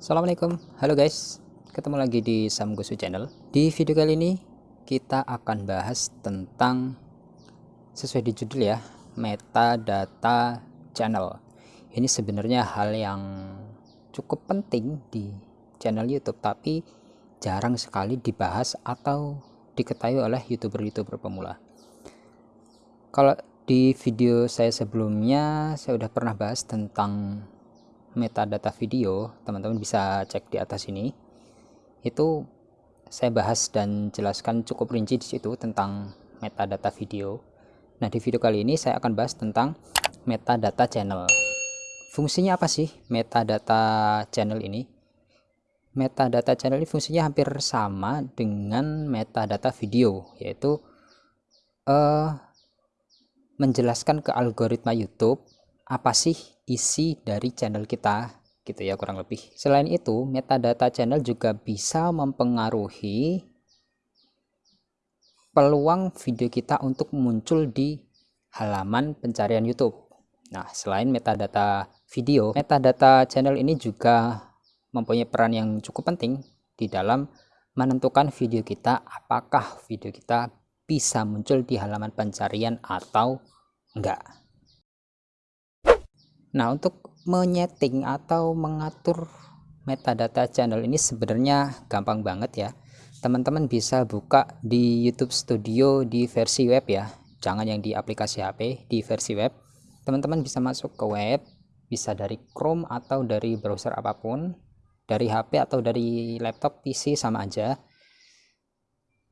Assalamualaikum, halo guys. Ketemu lagi di Samgosu Channel. Di video kali ini kita akan bahas tentang Sesuai di judul ya Metadata Channel. Ini sebenarnya hal yang cukup penting di channel YouTube Tapi jarang sekali dibahas atau diketahui oleh youtuber-youtuber pemula. Kalau di video saya sebelumnya saya sudah pernah bahas tentang metadata video teman-teman bisa cek di atas ini. Itu saya bahas dan jelaskan cukup rinci di situ tentang metadata video. Nah di video kali ini saya akan bahas tentang metadata channel. Fungsinya apa sih metadata channel ini? Metadata channel ini fungsinya hampir sama dengan metadata video yaitu uh, menjelaskan ke algoritma YouTube apa sih isi dari channel kita gitu ya kurang lebih. Selain itu metadata channel juga bisa mempengaruhi peluang video kita untuk muncul di halaman pencarian YouTube. Nah selain metadata video metadata channel ini juga mempunyai peran yang cukup penting di dalam menentukan video kita apakah video kita bisa muncul di halaman pencarian atau enggak Nah, untuk menyeting atau mengatur metadata channel ini sebenarnya gampang banget ya. Teman-teman bisa buka di YouTube Studio di versi web ya. Jangan yang di aplikasi HP, di versi web. Teman-teman bisa masuk ke web, bisa dari Chrome atau dari browser apa pun, dari HP atau dari laptop PC sama aja.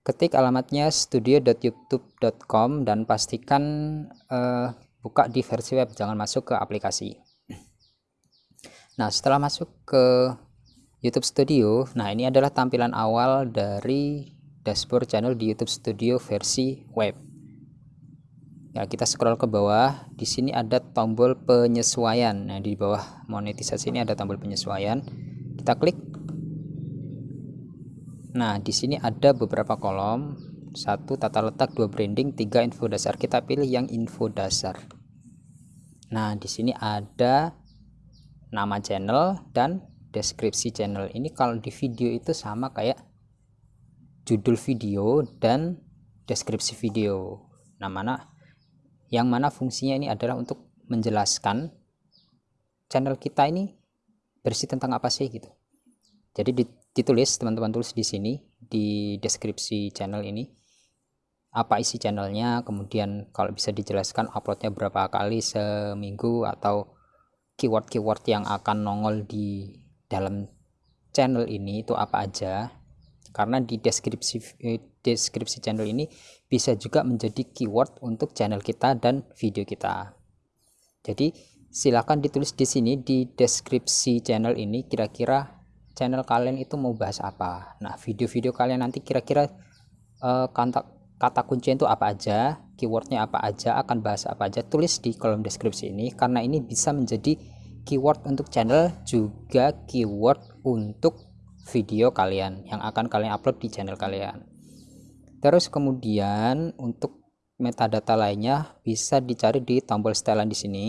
Ketik alamatnya studio.youtube.com dan pastikan uh, buka di versi web jangan masuk ke aplikasi. Nah setelah masuk ke YouTube Studio nah ini adalah tampilan awal dari dashboard channel di YouTube Studio versi web. Ya kita scroll ke bawah. Di sini ada tombol penyesuaian. Nah di bawah monetisasi ini ada tombol penyesuaian. Kita klik. Nah di sini ada beberapa kolom. Satu tata letak dua branding tiga info dasar. Kita pilih yang info dasar nah di sini ada nama channel dan deskripsi channel ini. Kalau di video itu sama kayak judul video dan deskripsi video. Nah mana yang mana fungsinya ini adalah untuk menjelaskan channel kita ini bersih tentang apa sih gitu. Jadi ditulis teman-teman tulis di sini di deskripsi channel ini apa isi channelnya kemudian kalau bisa dijelaskan uploadnya berapa kali seminggu atau keyword-keyword yang akan nongol di dalam channel ini itu apa aja. Karena di deskripsi eh, deskripsi channel ini bisa juga menjadi keyword untuk channel kita dan video kita. Jadi silahkan ditulis di sini di deskripsi channel ini kira-kira channel kalian itu mau bahas apa. Nah video-video kalian nanti kira-kira uh, kontak kata kunci itu apa aja, keywordnya apa aja, akan bahas apa aja, tulis di kolom deskripsi ini karena ini bisa menjadi keyword untuk channel juga keyword untuk video kalian yang akan kalian upload di channel kalian. Terus kemudian untuk metadata lainnya bisa dicari di tombol setelan di sini.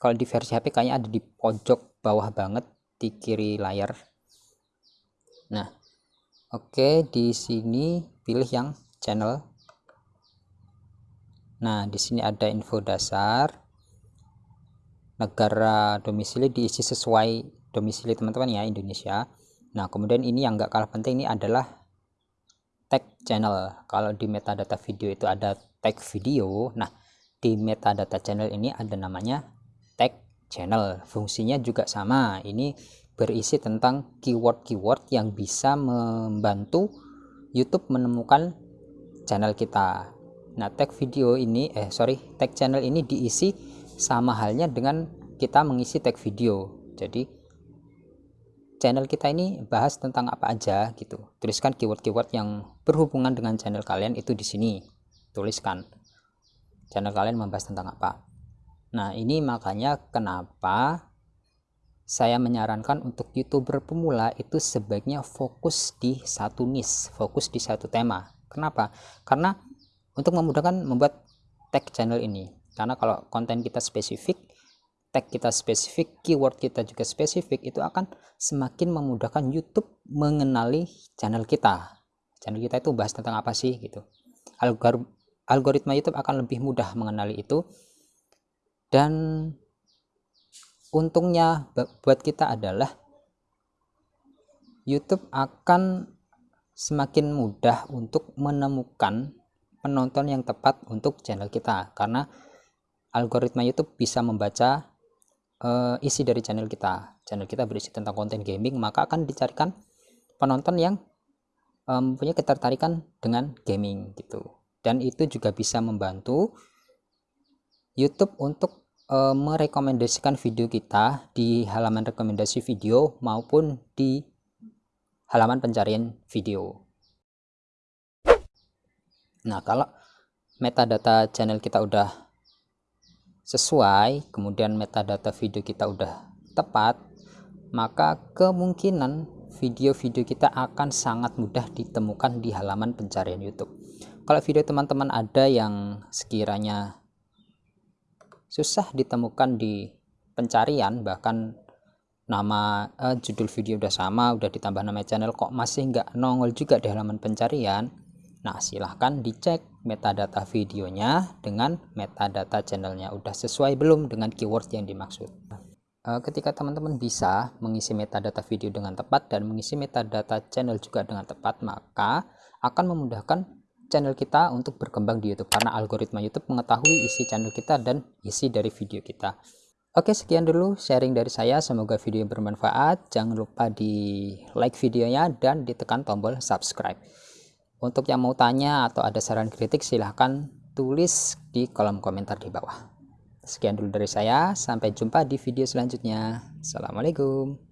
Kalau di versi HP kayaknya ada di pojok bawah banget di kiri layar. Nah, oke di sini pilih yang channel. Nah di sini ada info dasar. Negara domisili diisi sesuai domisili teman-teman ya Indonesia. Nah kemudian ini yang enggak kalah penting ini adalah tag channel. Kalau di metadata video itu ada tag video nah di metadata channel ini ada namanya tag channel. Fungsinya juga sama. Ini berisi tentang keyword-keyword yang bisa membantu YouTube menemukan channel kita. Nah, tag video ini eh sorry, tag channel ini diisi sama halnya dengan kita mengisi tag video. Jadi channel kita ini bahas tentang apa aja gitu. Tuliskan keyword-keyword yang berhubungan dengan channel kalian itu di sini. Tuliskan channel kalian membahas tentang apa. Nah, ini makanya kenapa saya menyarankan untuk youtuber pemula itu sebaiknya fokus di satu niche fokus di satu tema kenapa karena untuk memudahkan membuat tag channel ini karena kalau konten kita spesifik tag kita spesifik, keyword kita juga spesifik, itu akan semakin memudahkan YouTube mengenali channel kita. Channel kita itu bahas tentang apa sih gitu. Algor algoritma YouTube akan lebih mudah mengenali itu. Dan untungnya buat kita adalah YouTube akan semakin mudah untuk menemukan penonton yang tepat untuk channel kita karena algoritma YouTube bisa membaca uh, isi dari channel kita. Channel kita berisi tentang konten gaming, maka akan dicarikan penonton yang um, punya ketertarikan dengan gaming gitu. Dan itu juga bisa membantu YouTube untuk uh, merekomendasikan video kita di halaman rekomendasi video maupun di halaman pencarian video. Nah, kalau metadata channel kita udah sesuai kemudian metadata video kita udah tepat maka kemungkinan video-video kita akan sangat mudah ditemukan di halaman pencarian YouTube kalau video teman-teman ada yang sekiranya susah ditemukan di pencarian bahkan nama eh, judul video udah sama udah ditambah nama channel kok masih nggak nongol juga di halaman pencarian Nah, silahkan dicek metadata videonya dengan metadata channelnya. Udah sesuai belum dengan keyword yang dimaksud? Eh, ketika teman-teman bisa mengisi metadata video dengan tepat dan mengisi metadata channel juga dengan tepat, maka akan memudahkan channel kita untuk berkembang di YouTube karena algoritma YouTube mengetahui isi channel kita dan isi dari video kita. Oke, sekian dulu sharing dari saya. Semoga video bermanfaat. Jangan lupa di like videonya dan ditekan tombol subscribe. Untuk yang mau tanya atau ada saran kritik silahkan tulis di kolom komentar di bawah. Sekian dulu dari saya, sampai jumpa di video selanjutnya. Assalamualaikum.